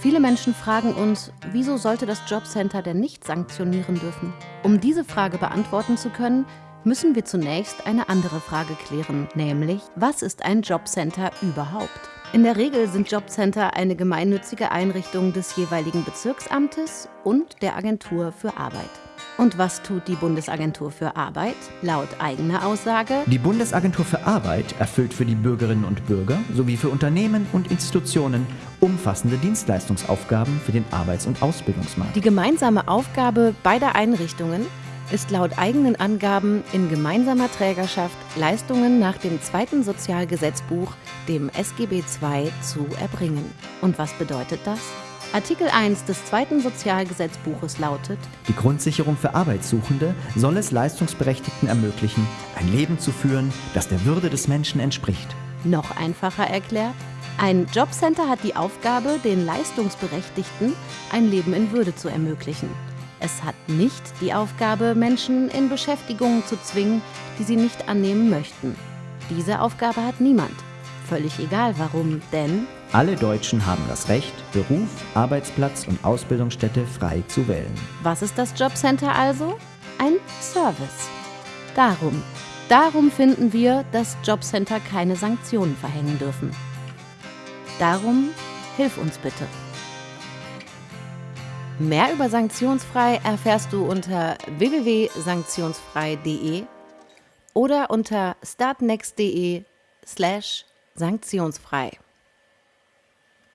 Viele Menschen fragen uns, wieso sollte das Jobcenter denn nicht sanktionieren dürfen? Um diese Frage beantworten zu können, müssen wir zunächst eine andere Frage klären, nämlich, was ist ein Jobcenter überhaupt? In der Regel sind Jobcenter eine gemeinnützige Einrichtung des jeweiligen Bezirksamtes und der Agentur für Arbeit. Und was tut die Bundesagentur für Arbeit? Laut eigener Aussage. Die Bundesagentur für Arbeit erfüllt für die Bürgerinnen und Bürger sowie für Unternehmen und Institutionen umfassende Dienstleistungsaufgaben für den Arbeits- und Ausbildungsmarkt. Die gemeinsame Aufgabe beider Einrichtungen ist laut eigenen Angaben in gemeinsamer Trägerschaft Leistungen nach dem zweiten Sozialgesetzbuch, dem SGB II, zu erbringen. Und was bedeutet das? Artikel 1 des zweiten Sozialgesetzbuches lautet, Die Grundsicherung für Arbeitssuchende soll es Leistungsberechtigten ermöglichen, ein Leben zu führen, das der Würde des Menschen entspricht. noch einfacher erklärt, ein Jobcenter hat die Aufgabe, den Leistungsberechtigten ein Leben in Würde zu ermöglichen. Es hat nicht die Aufgabe, Menschen in Beschäftigungen zu zwingen, die sie nicht annehmen möchten. Diese Aufgabe hat niemand. Völlig egal warum, denn Alle Deutschen haben das Recht, Beruf, Arbeitsplatz und Ausbildungsstätte frei zu wählen. Was ist das Jobcenter also? Ein Service. Darum, darum finden wir, dass Jobcenter keine Sanktionen verhängen dürfen. Darum, hilf uns bitte. Mehr über Sanktionsfrei erfährst du unter www.sanktionsfrei.de oder unter startnext.de slash sanktionsfrei.